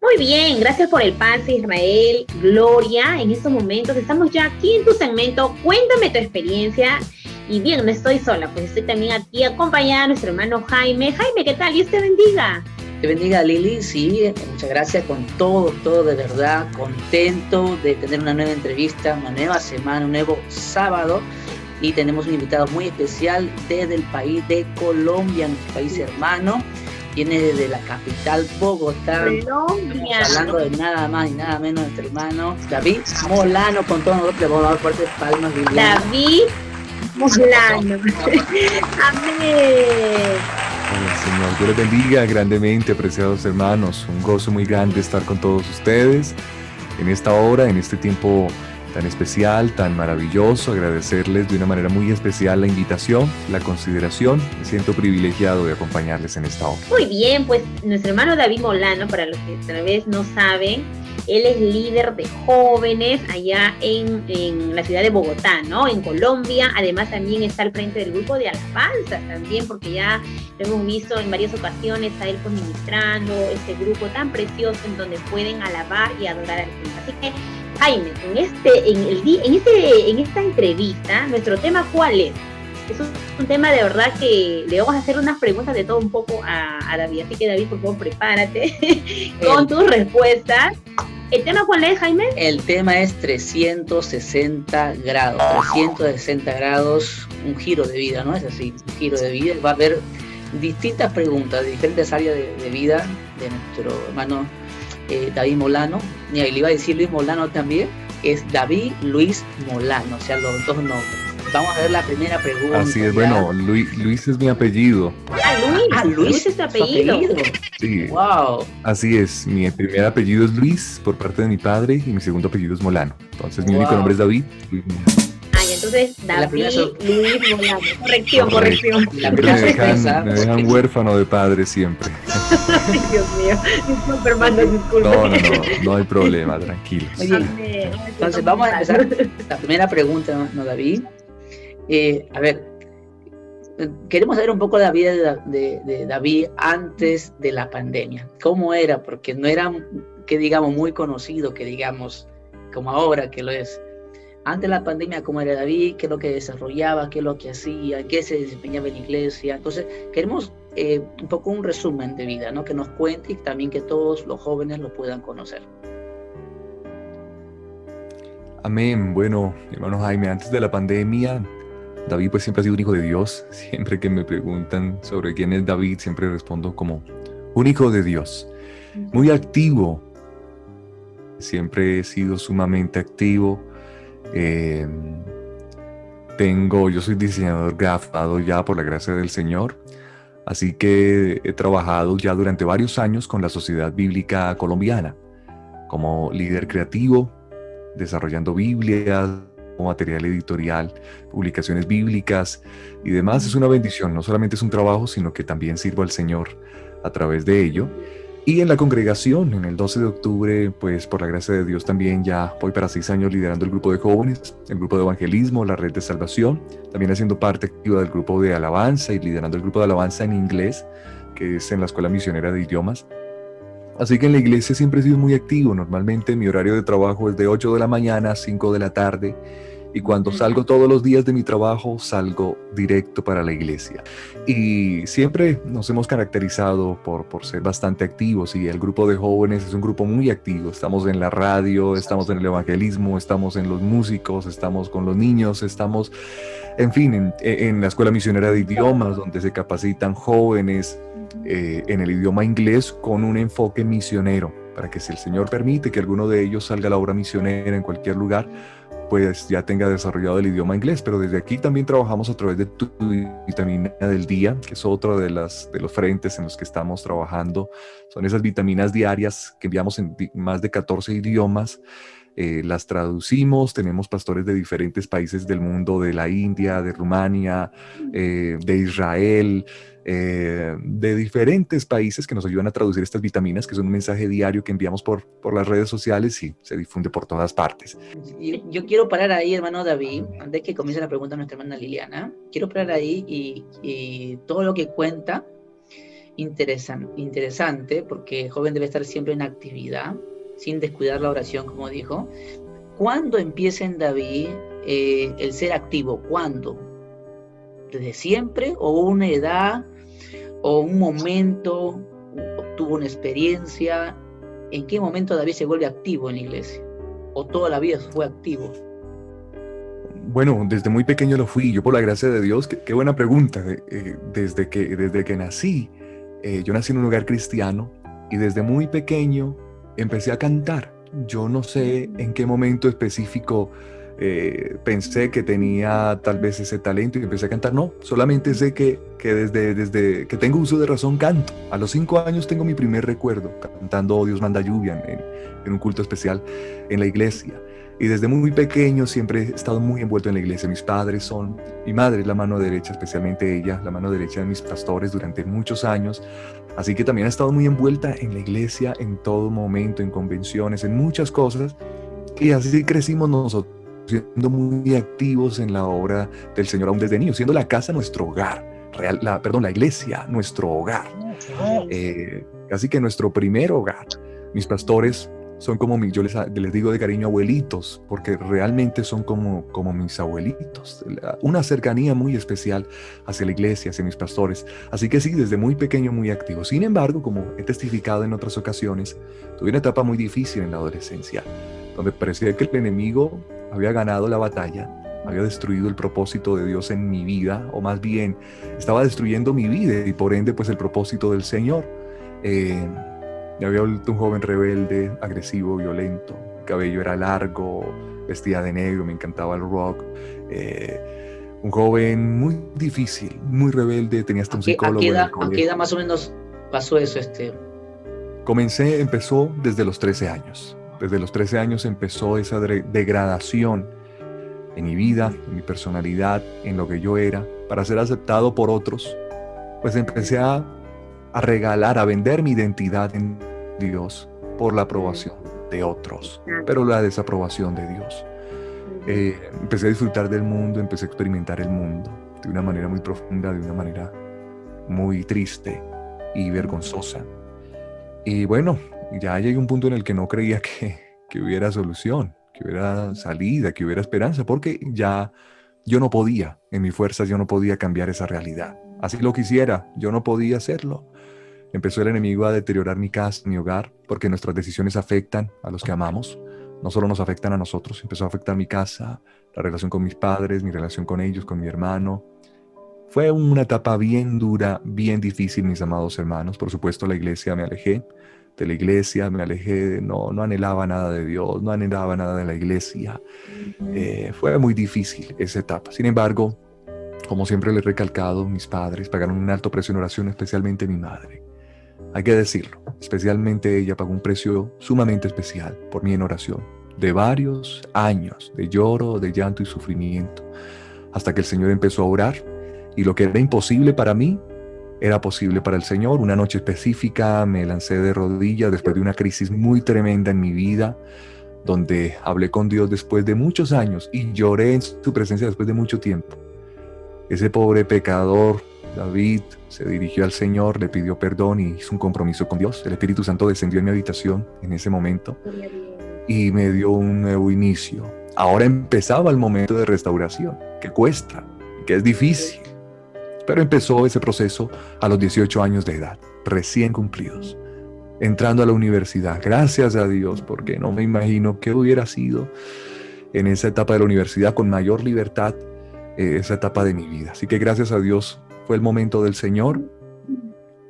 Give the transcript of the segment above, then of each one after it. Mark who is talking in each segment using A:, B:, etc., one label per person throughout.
A: Muy bien, gracias por el pase Israel, Gloria. En estos momentos estamos ya aquí en tu segmento. Cuéntame tu experiencia. Y bien, no estoy sola, pues estoy también aquí acompañada de nuestro hermano Jaime. Jaime, ¿qué tal? Dios te bendiga.
B: Te bendiga Lili, sí, muchas gracias con todo, todo de verdad, contento de tener una nueva entrevista, una nueva semana, un nuevo sábado y tenemos un invitado muy especial desde el país de Colombia, nuestro país hermano, viene desde la capital Bogotá,
A: Colombia.
B: hablando de nada más y nada menos nuestro hermano David Molano, con todos nosotros le vamos a dar fuertes palmas.
A: David Molano, amén.
C: Señor, Dios les bendiga grandemente, apreciados hermanos. Un gozo muy grande estar con todos ustedes en esta hora, en este tiempo tan especial, tan maravilloso. Agradecerles de una manera muy especial la invitación, la consideración. Me siento privilegiado de acompañarles en esta hora.
A: Muy bien, pues nuestro hermano David Molano, para los que tal vez no saben, él es líder de jóvenes allá en, en, la ciudad de Bogotá, ¿no? En Colombia. Además también está al frente del grupo de alabanzas también, porque ya lo hemos visto en varias ocasiones a él pues ministrando este grupo tan precioso en donde pueden alabar y adorar al Señor. Así que, Jaime, en, este, en, el, en, este, en esta entrevista, nuestro tema, ¿cuál es? Es un, tema de verdad que le vamos a hacer unas preguntas de todo un poco a, a David. Así que, David, por favor, prepárate con tus respuestas. ¿El tema cuál es, Jaime?
B: El tema es 360 grados. 360 grados, un giro de vida, ¿no? Es así, un giro de vida. Va a haber distintas preguntas de diferentes áreas de, vida de nuestro hermano eh, David Molano. Y ahí le iba a decir Luis Molano también. Es David Luis Molano, o sea, los dos nombres. Vamos a ver la primera pregunta.
C: Así es, bueno, Luis, Luis, es mi apellido.
A: Ah, Luis. Ah, Luis, es tu apellido.
C: Sí. Wow. Así es, mi primer apellido es Luis por parte de mi padre y mi segundo apellido es Molano. Entonces mi único nombre es David, Luis
A: Ay, entonces David, Luis Molano. Corrección, corrección.
C: La me, dejan, me dejan huérfano de padre siempre.
A: Ay, Dios mío. Disculpe.
C: No, no, no, no hay problema, tranquilos.
B: Entonces vamos a empezar la primera pregunta, ¿no, David? Eh, a ver, queremos saber un poco de la vida de, David antes de la pandemia. ¿Cómo era? Porque no era, que digamos, muy conocido, que digamos, como ahora que lo es. Antes de la pandemia, ¿cómo era David? ¿Qué es lo que desarrollaba? ¿Qué es lo que hacía? ¿Qué se desempeñaba en la iglesia? Entonces, queremos eh, un poco un resumen de vida, ¿no? Que nos cuente y también que todos los jóvenes lo puedan conocer.
C: Amén. Bueno, hermano Jaime, antes de la pandemia, David pues siempre ha sido un hijo de Dios. Siempre que me preguntan sobre quién es David, siempre respondo como un hijo de Dios. Muy activo. Siempre he sido sumamente activo. Em, tengo, yo soy diseñador gráfico ya por la gracia del Señor. Así que he trabajado ya durante varios años con la Sociedad Bíblica Colombiana como líder creativo, desarrollando Biblias, material editorial, publicaciones bíblicas y demás. Es una bendición, no solamente es un trabajo, sino que también sirvo al Señor a través de ello. Y en la congregación, en el 12 de octubre, pues por la gracia de Dios también ya voy para seis años liderando el grupo de jóvenes, el grupo de evangelismo, la red de salvación, también haciendo parte activa del grupo de alabanza y liderando el grupo de alabanza en inglés, que es en la Escuela Misionera de Idiomas. Así que en la iglesia siempre he sido muy activo. Normalmente mi horario de trabajo es de 8 de la mañana a 5 de la tarde y cuando salgo todos los días de mi trabajo, salgo directo para la iglesia. Y siempre nos hemos caracterizado por, por ser bastante activos y el grupo de jóvenes es un grupo muy activo. Estamos en la radio, estamos en el evangelismo, estamos en los músicos, estamos con los niños, estamos, en fin, en, en la escuela misionera de idiomas, donde se capacitan jóvenes eh, en el idioma inglés con un enfoque misionero, para que si el Señor permite que alguno de ellos salga a la obra misionera en cualquier lugar, pues ya tenga desarrollado el idioma inglés, pero desde aquí también trabajamos a través de tu vitamina del día, que es otro de, las, de los frentes en los que estamos trabajando. Son esas vitaminas diarias que enviamos en más de 14 idiomas. Eh, las traducimos, tenemos pastores de diferentes países del mundo, de la India, de Rumania, eh, de Israel, eh, de diferentes países que nos ayudan a traducir estas vitaminas, que son un mensaje diario que enviamos por, por las redes sociales y se difunde por todas partes.
B: Yo, quiero parar ahí, hermano David, antes que comience la pregunta de nuestra hermana Liliana, quiero parar ahí y, todo lo que cuenta interesante porque el joven debe estar siempre en actividad, sin descuidar la oración, como dijo. ¿Cuándo empieza en David eh, el ser activo? ¿Cuándo? ¿Desde siempre? ¿O una edad? ¿O un momento? ¿Tuvo una experiencia? ¿En qué momento David se vuelve activo en la iglesia? ¿O toda la vida fue activo?
C: Bueno, desde muy pequeño lo fui, yo por la gracia de Dios, qué, buena pregunta. Eh, desde, que, desde que nací, eh, yo nací en un lugar cristiano y desde muy pequeño empecé a cantar. Yo no sé en qué momento específico eh, pensé que tenía tal vez ese talento y empecé a cantar. No, solamente sé que, que desde, desde que tengo uso de razón canto. A los cinco años tengo mi primer recuerdo cantando Dios manda lluvia en, en un culto especial en la iglesia. Y desde muy pequeño siempre he estado muy envuelto en la iglesia. Mis padres son, mi madre es la mano derecha, especialmente ella, la mano derecha de mis pastores durante muchos años. Así que también ha estado muy envuelta en la iglesia en todo momento, en convenciones, en muchas cosas. Y así crecimos nosotros, siendo muy activos en la obra del Señor aún desde niños, siendo la casa nuestro hogar. Real, la, perdón, la iglesia, nuestro hogar. Eh, casi que nuestro primer hogar. Mis pastores son como mis, yo les, digo de cariño abuelitos, porque realmente son como, como mis abuelitos. Una cercanía muy especial hacia la iglesia, hacia mis pastores. Así que sí, desde muy pequeño muy activo. Sin embargo, como he testificado en otras ocasiones, tuve una etapa muy difícil en la adolescencia, donde parecía que el enemigo había ganado la batalla, había destruido el propósito de Dios en mi vida, o más bien estaba destruyendo mi vida y por ende pues el propósito del Señor. Eh, me había vuelto un joven rebelde, agresivo, violento. El cabello era largo, vestía de negro, me encantaba el rock. Eh, un joven muy difícil, muy rebelde, tenía hasta un psicólogo.
B: ¿A qué, edad, más o menos pasó eso, este?
C: Comencé, empezó desde los 13 años. Desde los 13 años empezó esa degradación en mi vida, en mi personalidad, en lo que yo era, para ser aceptado por otros. Pues empecé a a regalar, a vender mi identidad en Dios por la aprobación de otros, pero la desaprobación de Dios. Eh, empecé a disfrutar del mundo, empecé a experimentar el mundo de una manera muy profunda, de una manera muy triste y vergonzosa. Y bueno, ya llegué a un punto en el que no creía que, que hubiera solución, que hubiera salida, que hubiera esperanza, porque ya yo no podía, en mi fuerzas yo no podía cambiar esa realidad. Así lo quisiera, yo no podía hacerlo. Empezó el enemigo a deteriorar mi casa, mi hogar, porque nuestras decisiones afectan a los que amamos. No solo nos afectan a nosotros, empezó a afectar mi casa, la relación con mis padres, mi relación con ellos, con mi hermano. Fue una etapa bien dura, bien difícil, mis amados hermanos. Por supuesto, la iglesia me alejé de la iglesia, me alejé, no, no anhelaba nada de Dios, no anhelaba nada de la iglesia. Eh, fue muy difícil esa etapa. Sin embargo, como siempre le he recalcado, mis padres pagaron un alto precio en oración, especialmente mi madre. Hay que decirlo, especialmente ella pagó un precio sumamente especial por mí en oración, de varios años de lloro, de llanto y sufrimiento, hasta que el Señor empezó a orar y lo que era imposible para mí era posible para el Señor. Una noche específica me lancé de rodillas después de una crisis muy tremenda en mi vida, donde hablé con Dios después de muchos años y lloré en su presencia después de mucho tiempo. Ese pobre pecador David se dirigió al Señor, le pidió perdón y hizo un compromiso con Dios. El Espíritu Santo descendió en mi habitación en ese momento y me dio un nuevo inicio. Ahora empezaba el momento de restauración, que cuesta, que es difícil. Pero empezó ese proceso a los 18 años de edad, recién cumplidos, entrando a la universidad. Gracias a Dios, porque no me imagino qué hubiera sido en esa etapa de la universidad con mayor libertad, eh, esa etapa de mi vida. Así que gracias a Dios fue el momento del Señor,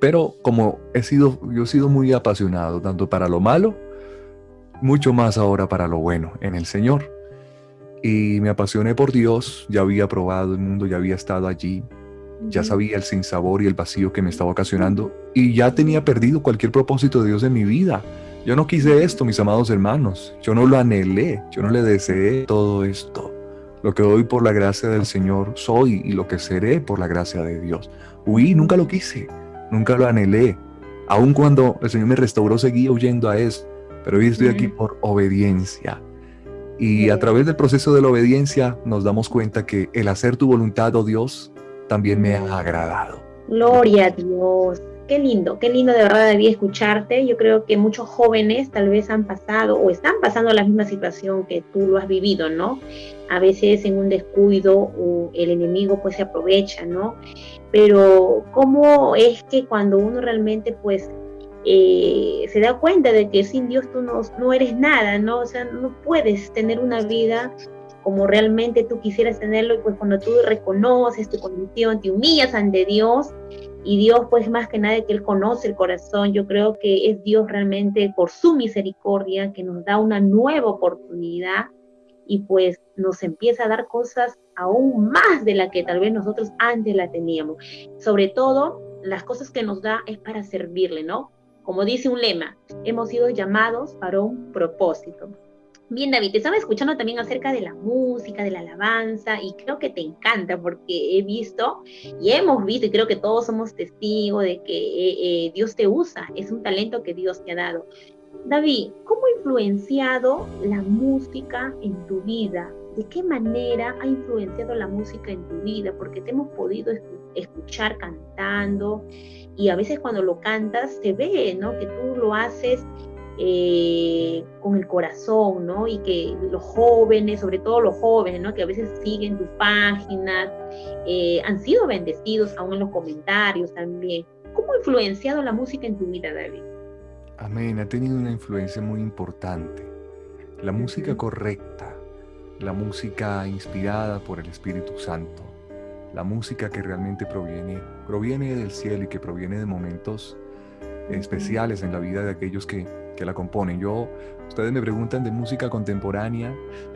C: pero como he sido, yo he sido muy apasionado, tanto para lo malo, mucho más ahora para lo bueno en el Señor. Y me apasioné por Dios, ya había probado el mundo, ya había estado allí, ya sabía el sinsabor y el vacío que me estaba ocasionando y ya tenía perdido cualquier propósito de Dios en mi vida. Yo no quise esto, mis amados hermanos, yo no lo anhelé, yo no le deseé todo esto. Lo que hoy por la gracia del Señor soy y lo que seré por la gracia de Dios. Huí, nunca lo quise, nunca lo anhelé. Aun cuando el Señor me restauró, seguía huyendo a eso. Pero hoy estoy aquí por obediencia. Y a través del proceso de la obediencia nos damos cuenta que el hacer tu voluntad, oh Dios, también me ha agradado.
A: Gloria a Dios. Qué lindo, qué lindo de verdad debía escucharte. Yo creo que muchos jóvenes tal vez han pasado o están pasando la misma situación que tú lo has vivido, ¿no? A veces en un descuido el enemigo pues se aprovecha, ¿no? Pero cómo es que cuando uno realmente pues eh, se da cuenta de que sin Dios tú no, no eres nada, ¿no? O sea, no puedes tener una vida como realmente tú quisieras tenerlo, y pues cuando tú reconoces tu condición, te humillas ante Dios, y Dios pues más que nada que Él conoce el corazón, yo creo que es Dios realmente por su misericordia que nos da una nueva oportunidad y pues nos empieza a dar cosas aún más de la que tal vez nosotros antes la teníamos. Sobre todo, las cosas que nos da es para servirle, ¿no? Como dice un lema, hemos sido llamados para un propósito. Bien, David, te estaba escuchando también acerca de la música, de la alabanza, y creo que te encanta porque he visto y hemos visto, y creo que todos somos testigos de que eh, eh, Dios te usa, es un talento que Dios te ha dado. David, ¿cómo ha influenciado la música en tu vida? ¿De qué manera ha influenciado la música en tu vida? Porque te hemos podido escuchar cantando y a veces cuando lo cantas se ve, ¿no? Que tú lo haces eh, con el corazón, ¿no? Y que los jóvenes, sobre todo los jóvenes, ¿no? Que a veces siguen tus páginas, eh, han sido bendecidos aún en los comentarios también. ¿Cómo ha influenciado la música en tu vida, David?
C: Amén, ha tenido una influencia muy importante. La música correcta, la música inspirada por el Espíritu Santo, la música que realmente proviene, proviene del cielo y que proviene de momentos especiales en la vida de aquellos que que la componen. Yo, ustedes me preguntan de música contemporánea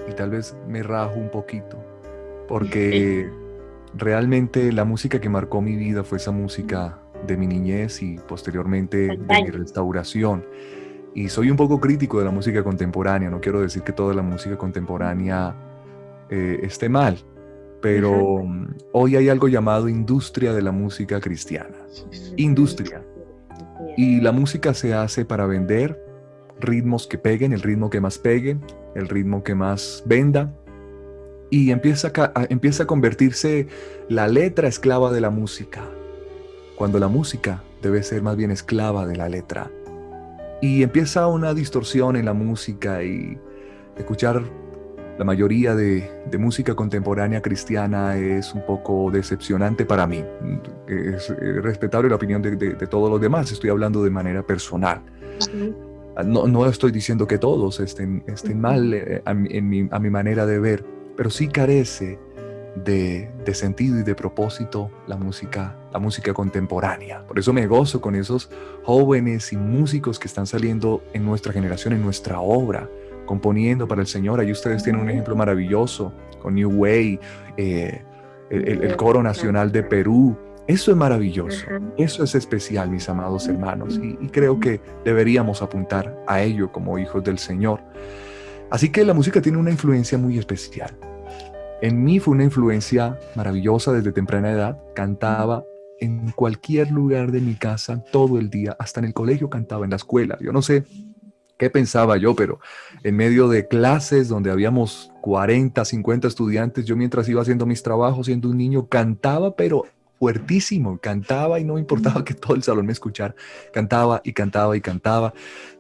C: y tal vez me rajo un poquito, porque realmente la música que marcó mi vida fue esa música de mi niñez y posteriormente de mi restauración. Y soy un poco crítico de la música contemporánea, no quiero decir que toda la música contemporánea eh, esté mal, pero hoy hay algo llamado industria de la música cristiana. Industria. Y la música se hace para vender, ritmos que peguen, el ritmo que más pegue, el ritmo que más venda. Y empieza a, empieza a convertirse la letra esclava de la música, cuando la música debe ser más bien esclava de la letra. Y empieza una distorsión en la música y escuchar la mayoría de, música contemporánea cristiana es un poco decepcionante para mí. Es, respetable la opinión de, todos los demás, estoy hablando de manera personal. No, estoy diciendo que todos estén, estén mal eh, a, mi, manera de ver, pero sí carece de, sentido y de propósito la música, la música contemporánea. Por eso me gozo con esos jóvenes y músicos que están saliendo en nuestra generación, en nuestra obra, componiendo para el Señor. Ahí ustedes tienen un ejemplo maravilloso con New Way, eh, el, Coro Nacional de Perú, eso es maravilloso, eso es especial, mis amados hermanos, y, creo que deberíamos apuntar a ello como hijos del Señor. Así que la música tiene una influencia muy especial. En mí fue una influencia maravillosa desde temprana edad. Cantaba en cualquier lugar de mi casa todo el día, hasta en el colegio cantaba, en la escuela. Yo no sé qué pensaba yo, pero en medio de clases donde habíamos 40, 50 estudiantes, yo mientras iba haciendo mis trabajos siendo un niño cantaba, pero fuertísimo, cantaba y no importaba que todo el salón me escuchara, cantaba y cantaba y cantaba.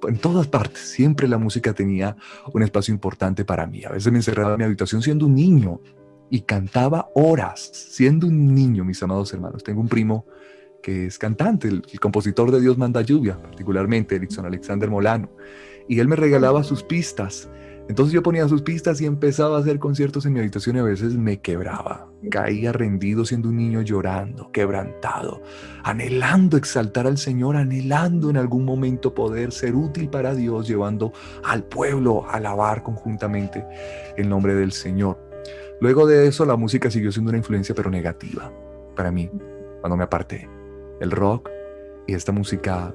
C: En todas partes, siempre la música tenía un espacio importante para mí. A veces me encerraba en mi habitación siendo un niño y cantaba horas, siendo un niño, mis amados hermanos. Tengo un primo que es cantante, el, compositor de Dios manda lluvia, particularmente Erickson Alexander Molano, y él me regalaba sus pistas entonces yo ponía sus pistas y empezaba a hacer conciertos en mi habitación y a veces me quebraba. Caía rendido siendo un niño llorando, quebrantado, anhelando exaltar al Señor, anhelando en algún momento poder ser útil para Dios, llevando al pueblo a alabar conjuntamente el nombre del Señor. Luego de eso la música siguió siendo una influencia pero negativa para mí, cuando me aparté. El rock y esta música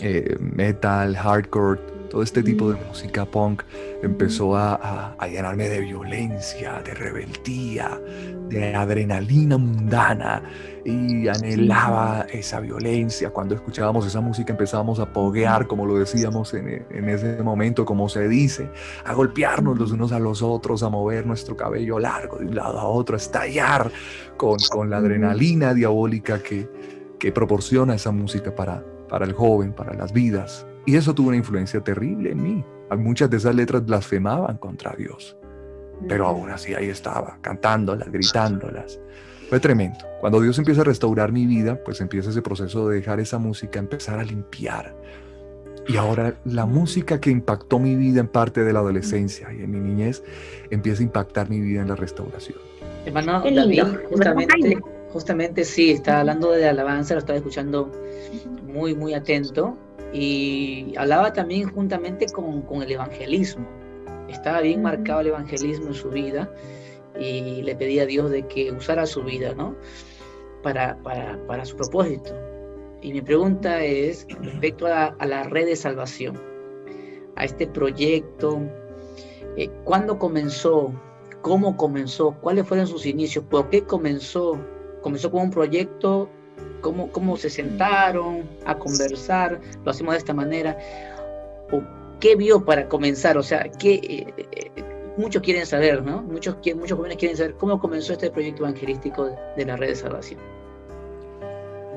C: eh, metal, hardcore, todo este tipo de música punk empezó a, llenarme de violencia, de rebeldía, de adrenalina mundana y anhelaba esa violencia. Cuando escuchábamos esa música empezábamos a poguear, como lo decíamos en, ese momento, como se dice, a golpearnos los unos a los otros, a mover nuestro cabello largo de un lado a otro, a estallar con, con la adrenalina diabólica que, que proporciona esa música para, para el joven, para las vidas. Y eso tuvo una influencia terrible en mí. Muchas de esas letras blasfemaban contra Dios. Pero aún así ahí estaba, cantándolas, gritándolas. Fue tremendo. Cuando Dios empieza a restaurar mi vida, pues empieza ese proceso de dejar esa música, empezar a limpiar. Y ahora la música que impactó mi vida en parte de la adolescencia y en mi niñez, empieza a impactar mi vida en la restauración.
B: Hermano David, justamente, justamente sí, está hablando de alabanza, lo estaba escuchando muy, muy atento. Y hablaba también juntamente con, con el evangelismo. Estaba bien marcado el evangelismo en su vida y le pedía a Dios de que usara su vida, ¿no? Para, para, para su propósito. Y mi pregunta es respecto a, a, la red de salvación, a este proyecto, eh, ¿cuándo comenzó? ¿Cómo comenzó? ¿Cuáles fueron sus inicios? ¿Por qué comenzó? ¿Comenzó como un proyecto? ¿Cómo, cómo se sentaron a conversar? ¿Lo hacemos de esta manera? ¿O qué vio para comenzar? O sea, ¿qué, eh, eh, muchos quieren saber, ¿no? Muchos, muchos jóvenes quieren saber cómo comenzó este proyecto evangelístico de, la red de salvación.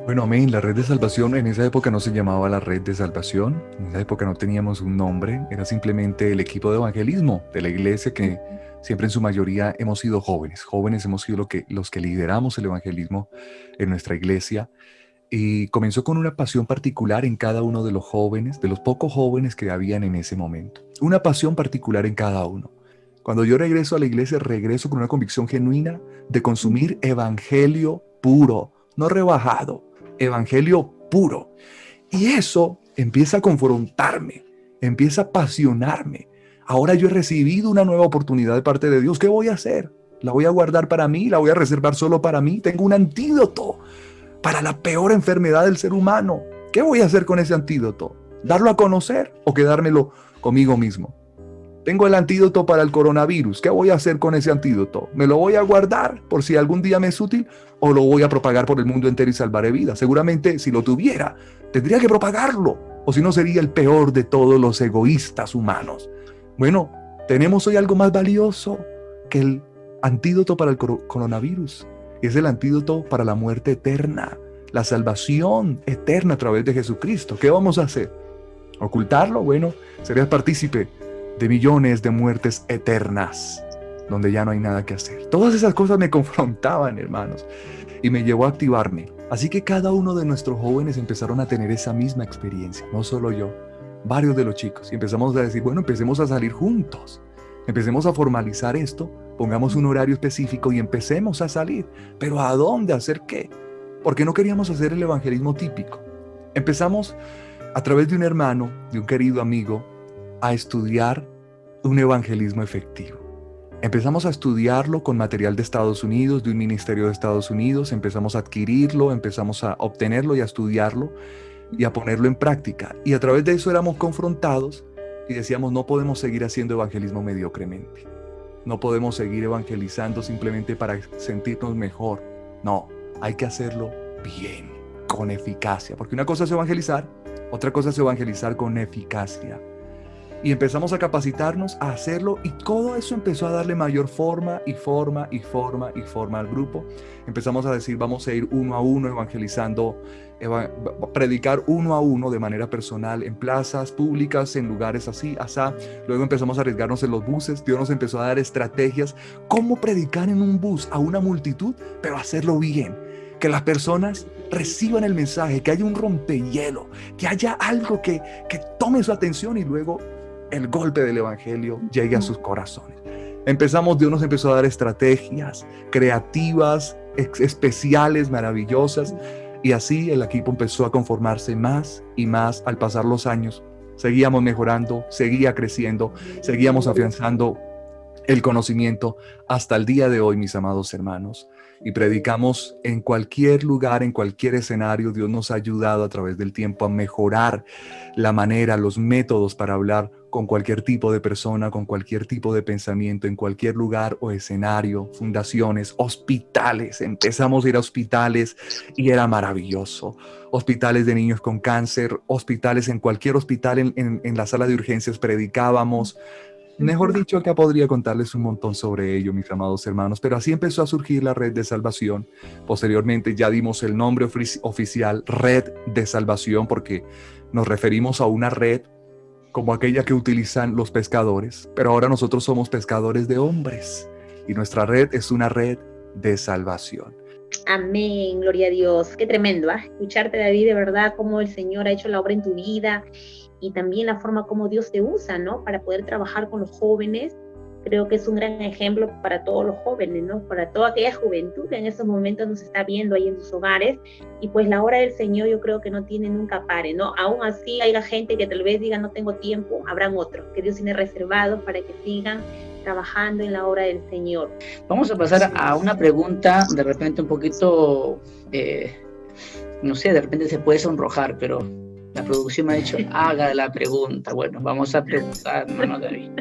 C: Bueno, amén. La red de salvación en esa época no se llamaba la red de salvación. En esa época no teníamos un nombre. Era simplemente el equipo de evangelismo de la iglesia que siempre en su mayoría hemos sido jóvenes. Jóvenes hemos sido los que lideramos el evangelismo en nuestra iglesia. Y comenzó con una pasión particular en cada uno de los jóvenes, de los pocos jóvenes que habían en ese momento. Una pasión particular en cada uno. Cuando yo regreso a la iglesia, regreso con una convicción genuina de consumir evangelio puro, no rebajado, evangelio puro. Y eso empieza a confrontarme, empieza a apasionarme. Ahora yo he recibido una nueva oportunidad de parte de Dios. ¿Qué voy a hacer? ¿La voy a guardar para mí? ¿La voy a reservar solo para mí? Tengo un antídoto para la peor enfermedad del ser humano. ¿Qué voy a hacer con ese antídoto? ¿Darlo a conocer o quedármelo conmigo mismo? Tengo el antídoto para el coronavirus. ¿Qué voy a hacer con ese antídoto? ¿Me lo voy a guardar por si algún día me es útil o lo voy a propagar por el mundo entero y salvaré vidas? Seguramente si lo tuviera, tendría que propagarlo o si no sería el peor de todos los egoístas humanos. Bueno, tenemos hoy algo más valioso que el antídoto para el coronavirus. Es el antídoto para la muerte eterna, la salvación eterna a través de Jesucristo. ¿Qué vamos a hacer? ¿Ocultarlo? Bueno, serías partícipe de millones de muertes eternas, donde ya no hay nada que hacer. Todas esas cosas me confrontaban, hermanos, y me llevó a activarme. Así que cada uno de nuestros jóvenes empezaron a tener esa misma experiencia, no solo yo, varios de los chicos, y empezamos a decir, bueno, empecemos a salir juntos, empecemos a formalizar esto, pongamos un horario específico y empecemos a salir. Pero ¿a dónde? ¿Hacer qué? Porque no queríamos hacer el evangelismo típico. Empezamos a través de un hermano, de un querido amigo, a estudiar un evangelismo efectivo. Empezamos a estudiarlo con material de Estados Unidos, de un ministerio de Estados Unidos, empezamos a adquirirlo, empezamos a obtenerlo y a estudiarlo y a ponerlo en práctica. Y a través de eso éramos confrontados y decíamos, no podemos seguir haciendo evangelismo mediocremente. No podemos seguir evangelizando simplemente para sentirnos mejor. No, hay que hacerlo bien, con eficacia. Porque una cosa es evangelizar, otra cosa es evangelizar con eficacia y empezamos a capacitarnos a hacerlo y todo eso empezó a darle mayor forma y forma y forma y forma al grupo. Empezamos a decir, vamos a ir uno a uno evangelizando, predicar uno a uno de manera personal en plazas públicas, en lugares así, asá. Luego empezamos a arriesgarnos en los buses, Dios nos empezó a dar estrategias, cómo predicar en un bus a una multitud, pero hacerlo bien que las personas reciban el mensaje, que haya un rompehielo, que haya algo que, que tome su atención y luego el golpe del Evangelio llegue a sus corazones. Empezamos, Dios nos empezó a dar estrategias creativas, especiales, maravillosas, y así el equipo empezó a conformarse más y más al pasar los años. Seguíamos mejorando, seguía creciendo, seguíamos afianzando el conocimiento hasta el día de hoy, mis amados hermanos. Y predicamos en cualquier lugar, en cualquier escenario. Dios nos ha ayudado a través del tiempo a mejorar la manera, los métodos para hablar con cualquier tipo de persona, con cualquier tipo de pensamiento, en cualquier lugar o escenario, fundaciones, hospitales. Empezamos a ir a hospitales y era maravilloso. Hospitales de niños con cáncer, hospitales en cualquier hospital, en, la sala de urgencias predicábamos. Mejor dicho, acá podría contarles un montón sobre ello, mis amados hermanos, pero así empezó a surgir la red de salvación. Posteriormente ya dimos el nombre oficial, red de salvación, porque nos referimos a una red como aquella que utilizan los pescadores, pero ahora nosotros somos pescadores de hombres y nuestra red es una red de salvación.
A: Amén, gloria a Dios. Qué tremendo, ¿ah? Escucharte, David, de verdad, cómo el Señor ha hecho la obra en tu vida y también la forma como Dios te usa, ¿no? Para poder trabajar con los jóvenes. Creo que es un gran ejemplo para todos los jóvenes, ¿no? Para toda aquella juventud que en estos momentos nos está viendo ahí en sus hogares. Y pues la obra del Señor yo creo que no tiene nunca pare, ¿no? Aún así hay gente que tal vez diga no tengo tiempo, habrán otros que Dios tiene reservados para que sigan trabajando en la obra del Señor.
B: Vamos a pasar a una pregunta de repente un poquito, eh, no sé, de repente se puede sonrojar, pero la producción me ha dicho, haga la pregunta. Bueno, vamos a preguntar, hermano David.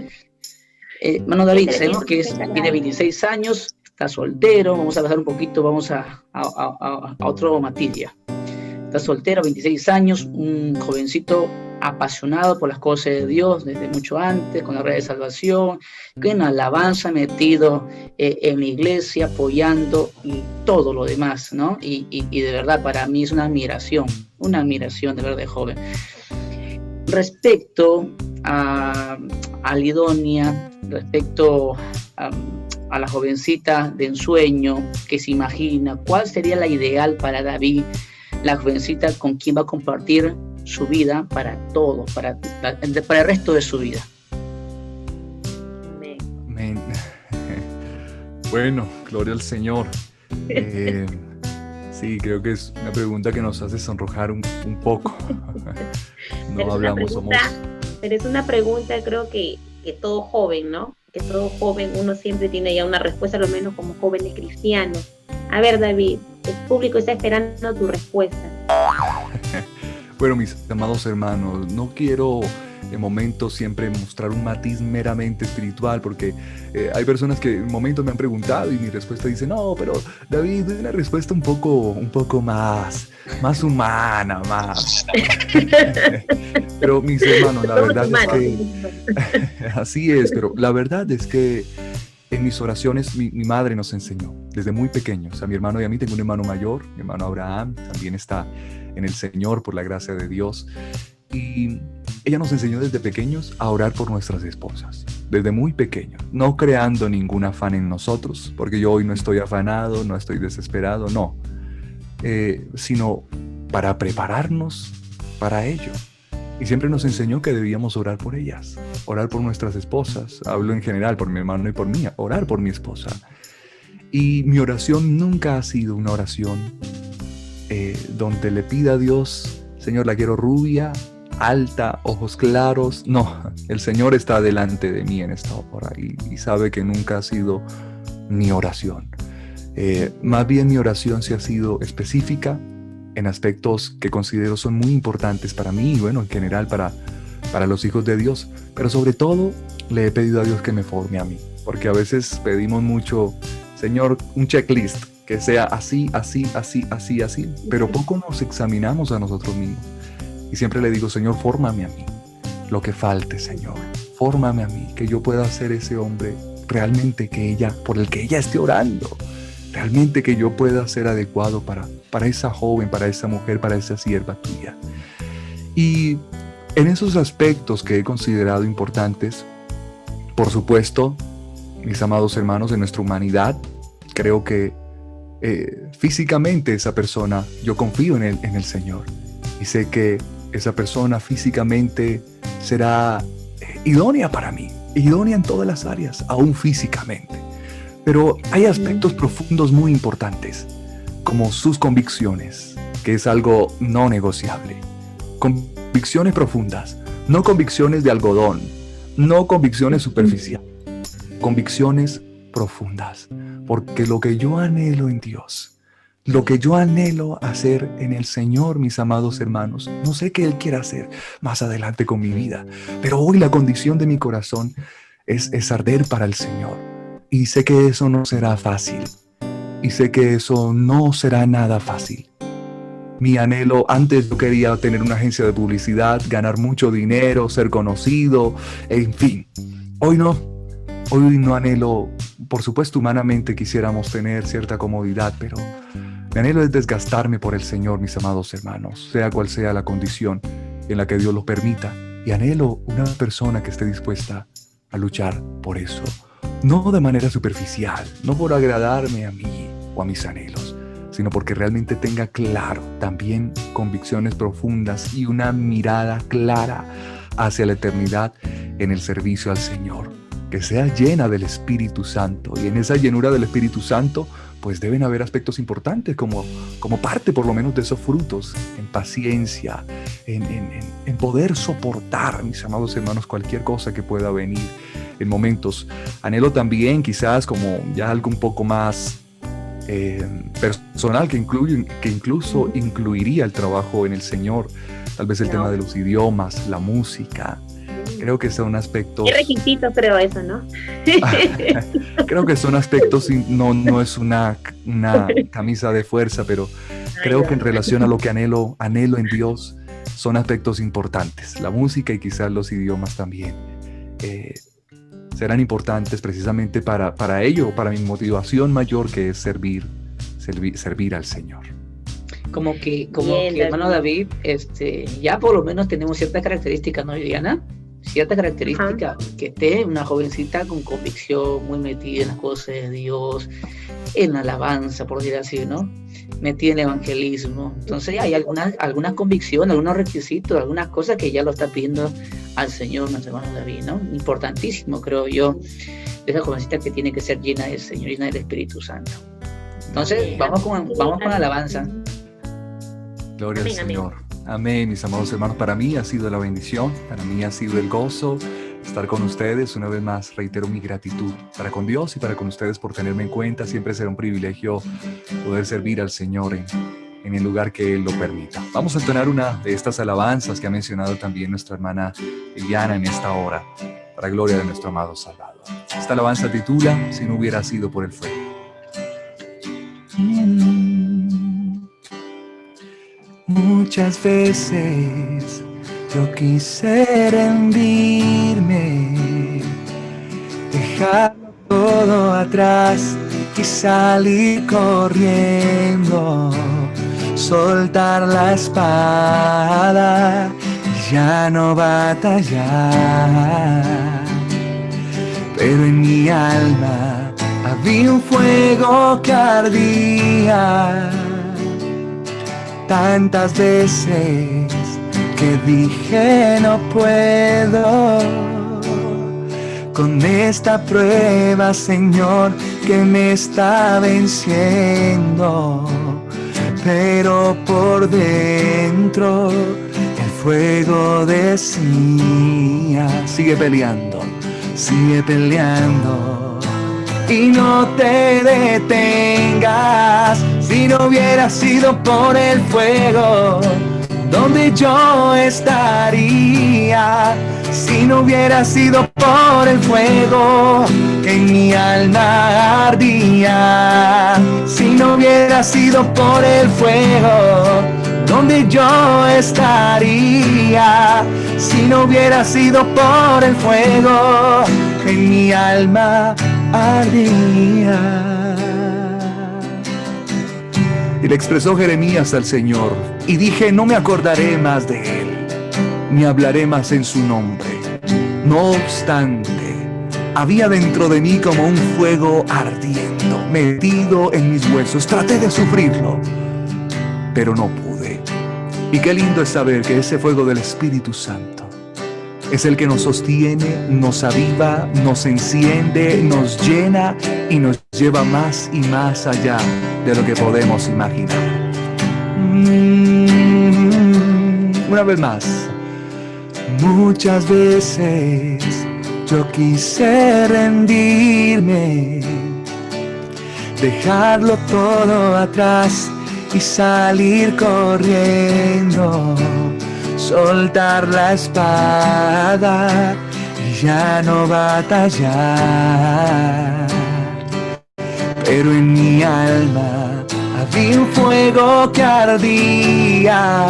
B: Eh, hermano David, sabemos que tiene 26 años, está soltero, vamos a pasar un poquito, vamos a, a, a, otro materia. Está soltero, 26 años, un jovencito apasionado por las cosas de Dios desde mucho antes, con la red de salvación, alabanza metido eh, en la iglesia, apoyando y todo lo demás, ¿no? Y, de verdad para mí es una admiración, una admiración de verdad de joven. Respecto a, a Lidonia, respecto a, a la jovencita de ensueño que se imagina, ¿cuál sería la ideal para David? La jovencita con quien va a compartir su vida para todo, para, para el resto de su vida.
C: Amén. Bueno, gloria al Señor. Eh, sí, creo que es una pregunta que nos hace sonrojar un, poco.
A: no hablamos, somos... Pero es una pregunta, creo que, que todo joven, ¿no? Que todo joven, uno siempre tiene ya una respuesta, al menos como jóvenes cristianos. A ver, David, el público está esperando tu respuesta.
C: Bueno, mis amados hermanos, no quiero en momentos siempre mostrar un matiz meramente espiritual, porque eh, hay personas que en momentos me han preguntado y mi respuesta dice, no, pero David, una respuesta un poco, un poco más, más humana, más. pero mis hermanos, la verdad es que así es, pero la verdad es que en mis oraciones mi, mi, madre nos enseñó desde muy pequeños, a mi hermano y a mí, tengo un hermano mayor, mi hermano Abraham también está en el Señor por la gracia de Dios. Y ella nos enseñó desde pequeños a orar por nuestras esposas, desde muy pequeños, no creando ningún afán en nosotros, porque yo hoy no estoy afanado, no estoy desesperado, no, eh, sino para prepararnos para ello. Y siempre nos enseñó que debíamos orar por ellas, orar por nuestras esposas, hablo en general por mi hermano y por mí, orar por mi esposa. Y mi oración nunca ha sido una oración eh, donde le pida a Dios, Señor, la quiero rubia, alta, ojos claros. No, el Señor está delante de mí en esta hora y, sabe que nunca ha sido mi oración. Eh, más bien mi oración se ha sido específica en aspectos que considero son muy importantes para mí y bueno, en general para, para los hijos de Dios. Pero sobre todo le he pedido a Dios que me forme a mí, porque a veces pedimos mucho, Señor, un checklist que sea así, así, así, así, así, pero poco nos examinamos a nosotros mismos. Y siempre le digo, Señor, fórmame a mí, lo que falte, Señor, fórmame a mí, que yo pueda ser ese hombre realmente que ella, por el que ella esté orando, realmente que yo pueda ser adecuado para, para esa joven, para esa mujer, para esa sierva tuya. Y en esos aspectos que he considerado importantes, por supuesto, mis amados hermanos, de nuestra humanidad, creo que eh, físicamente esa persona, yo confío en el, en el Señor. Y sé que esa persona físicamente será eh, idónea para mí, idónea en todas las áreas, aún físicamente. Pero hay aspectos profundos muy importantes, como sus convicciones, que es algo no negociable. Convicciones profundas, no convicciones de algodón, no convicciones superficiales, convicciones profundas porque lo que yo anhelo en Dios, lo que yo anhelo hacer en el Señor, mis amados hermanos, no sé qué Él quiera hacer más adelante con mi vida, pero hoy la condición de mi corazón es, es arder para el Señor. Y sé que eso no será fácil. Y sé que eso no será nada fácil. Mi anhelo, antes yo quería tener una agencia de publicidad, ganar mucho dinero, ser conocido, en fin. hoy no, hoy no anhelo, por supuesto humanamente quisiéramos tener cierta comodidad, pero mi anhelo es desgastarme por el Señor, mis amados hermanos, sea cual sea la condición en la que Dios lo permita. Y anhelo una persona que esté dispuesta a luchar por eso. No de manera superficial, no por agradarme a mí o a mis anhelos, sino porque realmente tenga claro también convicciones profundas y una mirada clara hacia la eternidad en el servicio al Señor. Que sea llena del Espíritu Santo y en esa llenura del Espíritu Santo pues deben haber aspectos importantes como, como parte por lo menos de esos frutos, en paciencia, en, en, poder soportar, mis amados hermanos, cualquier cosa que pueda venir en momentos. Anhelo también quizás como ya algo un poco más eh, personal que, incluye, que incluso incluiría el trabajo en el Señor, tal vez el tema de los idiomas, la música, Creo que son aspectos...
A: Qué requisitos, creo eso, ¿no?
C: creo que son aspectos, no, no es una, una camisa de fuerza, pero creo que en relación a lo que anhelo, anhelo en Dios, son aspectos importantes. La música y quizás los idiomas también. Eh, serán importantes precisamente para, para ello, para mi motivación mayor que es servir, servir, servir al Señor
B: como que, como que hermano David, este, ya por lo menos tenemos ciertas características, ¿no, Viviana? Cierta característica, que esté una jovencita con convicción, muy metida en las cosas de Dios, en alabanza, por decir así, ¿no? Metida en evangelismo. Entonces hay algunas, algunas convicciones, algunos requisitos, algunas cosas que ya lo está pidiendo al Señor, nuestro hermano David, ¿no? Importantísimo, creo yo, esa jovencita que tiene que ser llena del Señor, llena del Espíritu Santo. Entonces, vamos con, vamos con alabanza.
C: Gloria al Señor. Amén, mis amados hermanos. Para mí ha sido la bendición, para mí ha sido el gozo estar con ustedes. Una vez más, reitero mi gratitud para con Dios y para con ustedes por tenerme en cuenta. Siempre será un privilegio poder servir al Señor en, el lugar que Él lo permita. Vamos a entonar una de estas alabanzas que ha mencionado también nuestra hermana Eliana en esta hora, para gloria de nuestro amado Salvador. Esta alabanza titula Si no hubiera sido por el fuego. Muchas veces yo quise rendirme, dejarlo todo atrás y salir corriendo, soltar la espada y ya no batallar. Pero en mi alma había un fuego que ardía tantas veces que dije no puedo con esta prueba, Señor, que me está venciendo. Pero por dentro el fuego decía, sigue peleando, sigue peleando. Y no te detengas, si no hubiera sido por el fuego, donde yo estaría? Si no hubiera sido por el fuego que en mi alma ardía. Si no hubiera sido por el fuego, donde yo estaría? Si no hubiera sido por el fuego en mi alma ardía. Y le expresó Jeremías al Señor, y dije, no me acordaré más de él, ni hablaré más en su nombre. No obstante, había dentro de mí como un fuego ardiendo, metido en mis huesos. Traté de sufrirlo, pero no pude. Y qué lindo es saber que ese fuego del Espíritu Santo es el que nos sostiene, nos aviva, nos enciende, nos llena y nos lleva más y más allá de lo que podemos imaginar. Mm, una vez más, muchas veces yo quise rendirme, dejarlo todo atrás y salir corriendo soltar la espada y ya no batallar. Pero en mi alma había un fuego que ardía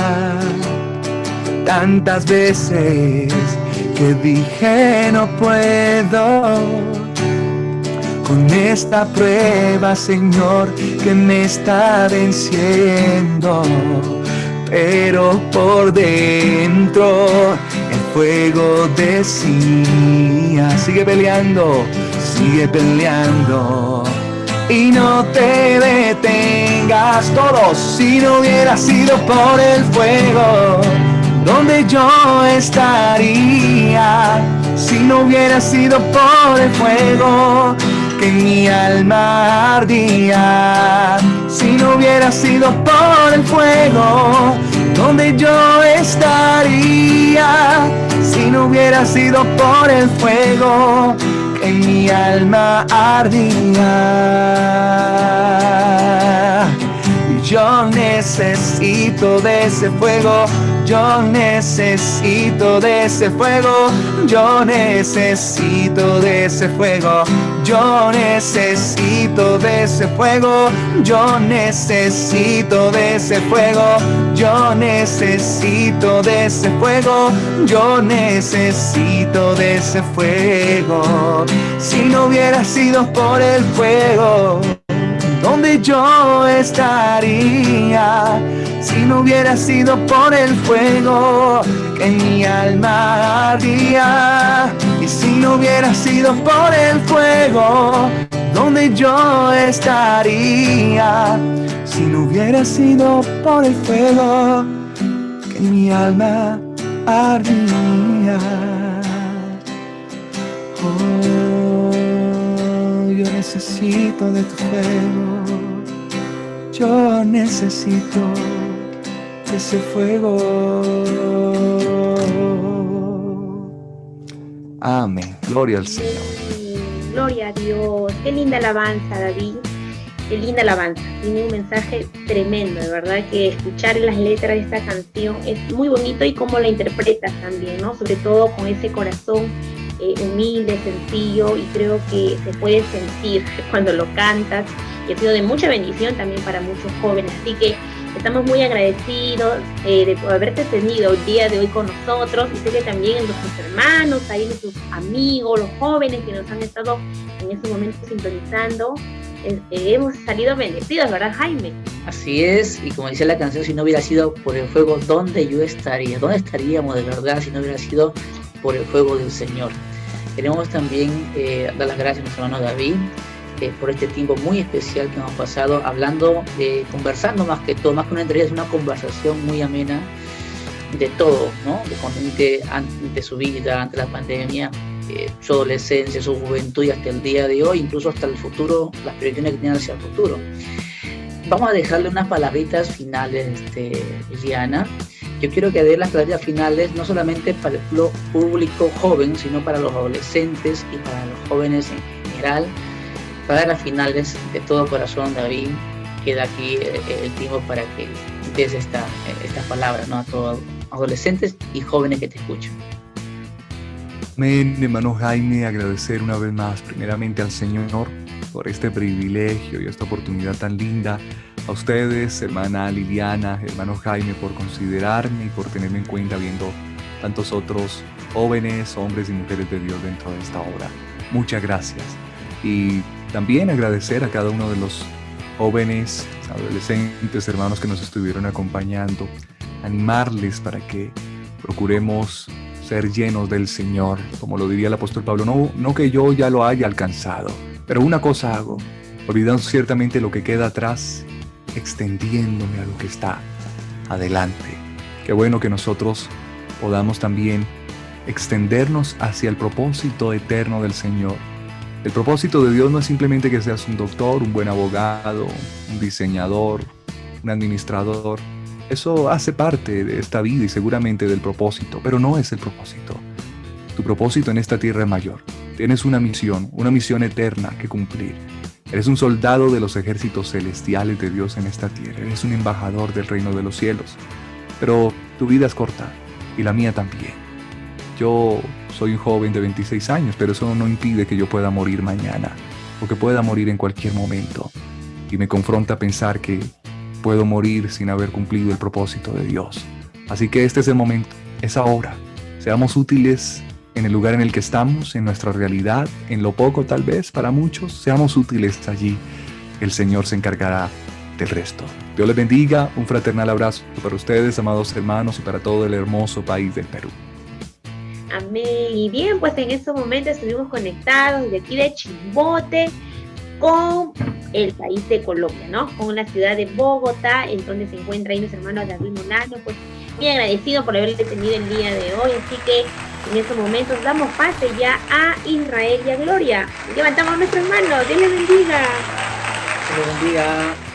C: tantas veces que dije no puedo. Con esta prueba, Señor, que me está venciendo. Pero por dentro el fuego decía, sigue peleando, sigue peleando. Y no te detengas todos si no hubiera sido por el fuego donde yo estaría si no hubiera sido por el fuego que mi alma ardía. Si no hubiera sido por el fuego donde yo estaría. Si no hubiera sido por el fuego mi alma ardía. Yo necesito de ese fuego yo necesito de ese fuego, yo necesito de ese fuego, yo necesito de ese fuego, yo necesito de ese fuego, yo necesito de ese fuego, yo necesito de ese fuego. Si no hubiera sido por el fuego, ¿dónde yo estaría? Si no hubiera sido por el fuego que mi alma ardía. Y si no hubiera sido por el fuego donde yo estaría. Si no hubiera sido por el fuego que mi alma ardía. Oh, yo necesito de tu fuego. Yo necesito ese fuego. Amén. Gloria al Señor.
A: Gloria a Dios. Qué linda alabanza, David. Qué linda alabanza. Tiene un mensaje tremendo, de verdad que escuchar las letras de esta canción es muy bonito y cómo la interpretas también, ¿no? Sobre todo con ese corazón eh, humilde, sencillo y creo que se puede sentir cuando lo cantas y ha sido de mucha bendición también para muchos jóvenes. Así que Estamos muy agradecidos eh, de haberte tenido el día de hoy con nosotros y sé que también nuestros hermanos, ahí nuestros amigos, los jóvenes que nos han estado en este momento sintonizando, eh, hemos salido bendecidos, ¿verdad Jaime?
B: Así es, y como decía la canción, si no hubiera sido por el fuego, ¿dónde yo estaría? ¿Dónde estaríamos de verdad si no hubiera sido por el fuego del Señor? Queremos también eh, dar las gracias a nuestro hermano David, por este tiempo muy especial que hemos pasado hablando, conversando más que todo, más que una entrevista, es una conversación muy amena de todo, ¿no? De, ante, su vida, ante la pandemia, eh, su adolescencia, su juventud y hasta el día de hoy, incluso hasta el futuro, las proyecciones que tiene hacia el futuro. Vamos a dejarle unas palabritas finales, este, Liana. Yo quiero que dé las palabritas finales no solamente para el público joven, sino para los adolescentes y para los jóvenes en general, para las finales de todo corazón, David, queda aquí el tiempo para que des esta, estas palabras ¿no? a todos adolescentes y jóvenes que te escuchan.
C: Amén, hermano Jaime, agradecer una vez más primeramente al Señor por este privilegio y esta oportunidad tan linda. A ustedes, hermana Liliana, hermano Jaime, por considerarme y por tenerme en cuenta viendo tantos otros jóvenes, hombres y mujeres de Dios dentro de esta obra. Muchas gracias. Y también agradecer a cada uno de los jóvenes, adolescentes, hermanos que nos estuvieron acompañando, animarles para que procuremos ser llenos del Señor, como lo diría el apóstol Pablo, no, no que yo ya lo haya alcanzado, pero una cosa hago, olvidando ciertamente lo que queda atrás, extendiéndome a lo que está adelante. Qué bueno que nosotros podamos también extendernos hacia el propósito eterno del Señor el propósito de Dios no es simplemente que seas un doctor, un buen abogado, un diseñador, un administrador. Eso hace parte de esta vida y seguramente del propósito, pero no es el propósito. Tu propósito en esta tierra es mayor. Tienes una misión, una misión eterna que cumplir. Eres un soldado de los ejércitos celestiales de Dios en esta tierra. Eres un embajador del reino de los cielos. Pero tu vida es corta y la mía también. Yo soy un joven de 26 años, pero eso no impide que yo pueda morir mañana o que pueda morir en cualquier momento. Y me confronta pensar que puedo morir sin haber cumplido el propósito de Dios. Así que este es el momento, es ahora. Seamos útiles en el lugar en el que estamos, en nuestra realidad, en lo poco tal vez para muchos, seamos útiles allí. El Señor se encargará del resto. Dios les bendiga, un fraternal abrazo para ustedes, amados hermanos, y para todo el hermoso país del Perú.
A: Amén. Y bien, pues en estos momentos estuvimos conectados desde aquí de Chimbote con el país de Colombia, ¿no? Con la ciudad de Bogotá, en donde se encuentra ahí nuestro hermano David Molano, pues muy agradecido por haberle tenido el día de hoy, así que en estos momentos damos pase ya a Israel y a Gloria. Levantamos a nuestro hermano, Dios les bendiga.
B: Dios les bendiga.